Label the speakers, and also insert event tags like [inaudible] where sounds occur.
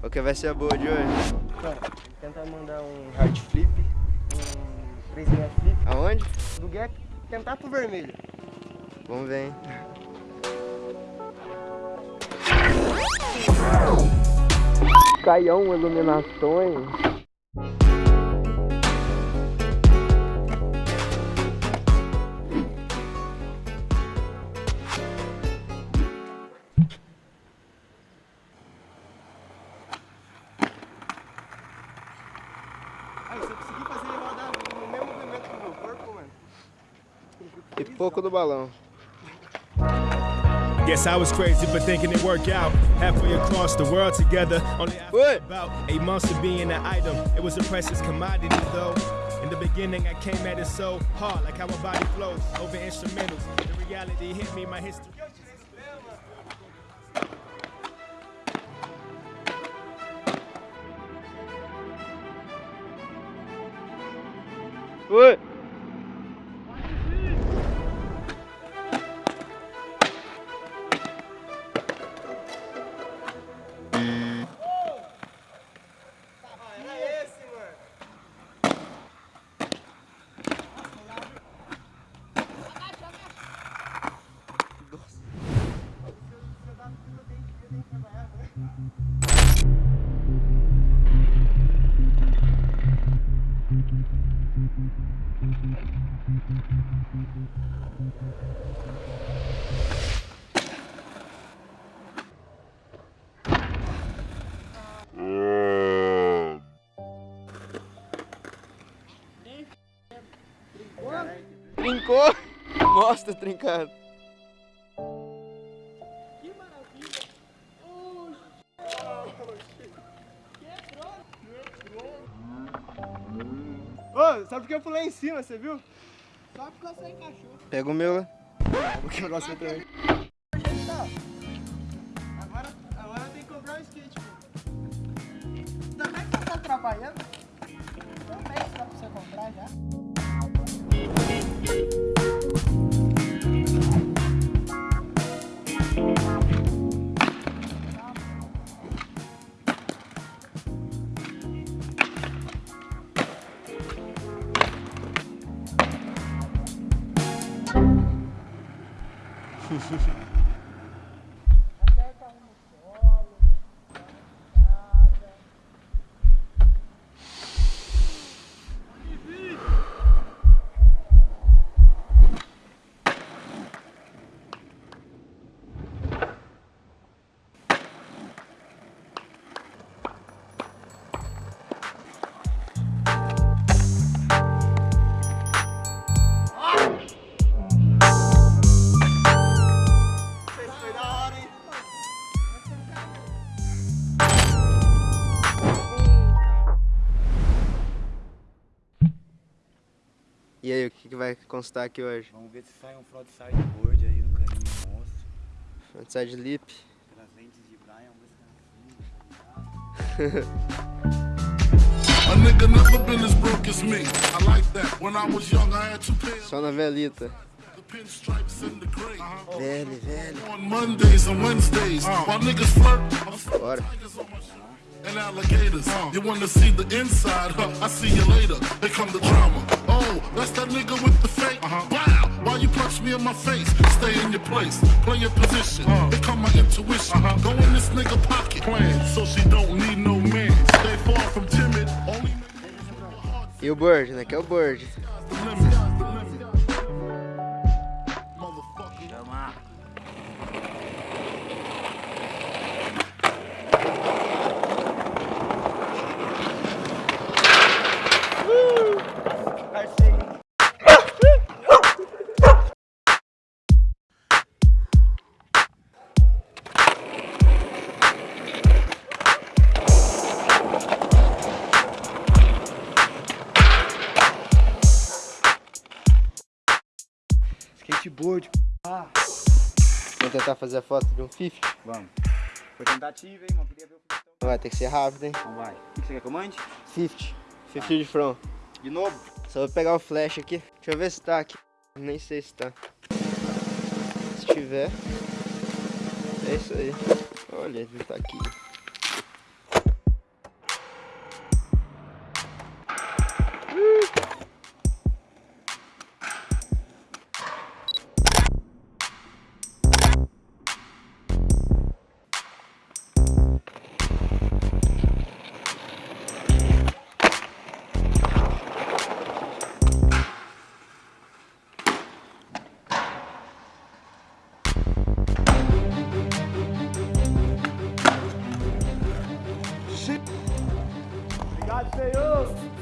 Speaker 1: Qual que vai ser a boa de hoje?
Speaker 2: Cara, tentar mandar um hard flip, um 3 flip,
Speaker 1: Aonde?
Speaker 2: do gap, tentar pro vermelho.
Speaker 1: Vamos ver, hein? Caião Iluminações. E pouco do balão.
Speaker 3: Guess I was crazy for thinking it worked out. Halfway across the world together, only after
Speaker 1: What?
Speaker 3: about eight months of being an item. It was a precious commodity though. In the beginning, I came at it so hard, like how my body flows over instrumentals. The reality hit me, my history.
Speaker 1: Oi! Trincou! [laughs] Mostra trincado.
Speaker 2: Ô, sabe por que eu pulei em cima, você viu?
Speaker 4: Só porque você encaixou.
Speaker 1: Pega o meu lá.
Speaker 2: Vou quebrar você também. Agora, agora tem que comprar um skate, pô.
Speaker 4: Também que você tá trabalhando. Também dá pra você comprar já.
Speaker 2: 是是是
Speaker 1: E aí, o que, que vai constar aqui hoje?
Speaker 5: Vamos ver se sai um frontside board aí no caninho monstro.
Speaker 1: Frontside lip.
Speaker 5: Pelas lentes de Brian, vamos ver se
Speaker 6: A nigga never been as broke as me. I like that. When I was young, I had two pairs
Speaker 1: Só na velita.
Speaker 6: the pinstripes and the gray.
Speaker 1: Velho, velho.
Speaker 6: On Mondays and Wednesdays, while niggas flirt, I'm flirt
Speaker 1: Bora.
Speaker 6: Tigers on my shirt and alligators. You wanna see the inside? Huh? I see you later. Here come the drama. Oh, that's that nigga with the fake. Uh-huh. Wow, why you punch me in my face? Stay in your place, play your position. Uh-huh. Here come my intuition. Uh-huh. Go in this nigga pocket, plan so she don't need no man. Stay far from timid. Only niggas with a heart
Speaker 1: E o bird, né? Que é o bird.
Speaker 2: Skateboard.
Speaker 1: Vamos tentar fazer a foto de um fifth?
Speaker 5: Vamos. Foi tentativa, hein, mano? Queria ver o filme.
Speaker 1: Vai ter que ser rápido, hein?
Speaker 5: Então vai. O que você quer que eu mande?
Speaker 1: Fifth. Fifth de front.
Speaker 5: De novo?
Speaker 1: Só vou pegar o flash aqui. Deixa eu ver se tá aqui. Nem sei se tá. Se tiver. É isso aí. Olha, ele tá aqui. 주세요.